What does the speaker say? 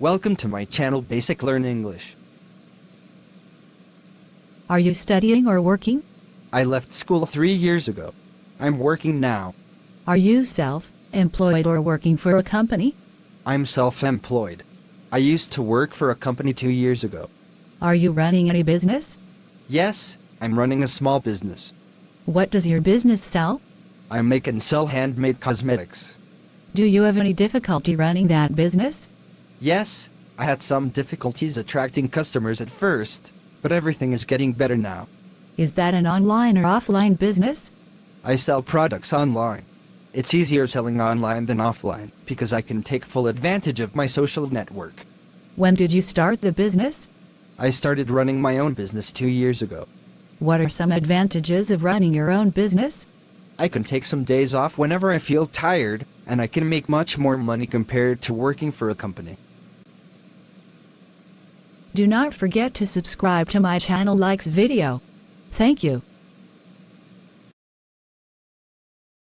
Welcome to my channel Basic Learn English. Are you studying or working? I left school three years ago. I'm working now. Are you self-employed or working for a company? I'm self-employed. I used to work for a company two years ago. Are you running any business? Yes, I'm running a small business. What does your business sell? I make and sell handmade cosmetics. Do you have any difficulty running that business? Yes, I had some difficulties attracting customers at first, but everything is getting better now. Is that an online or offline business? I sell products online. It's easier selling online than offline because I can take full advantage of my social network. When did you start the business? I started running my own business two years ago. What are some advantages of running your own business? I can take some days off whenever I feel tired, and I can make much more money compared to working for a company. Do not forget to subscribe to my channel likes video. Thank you.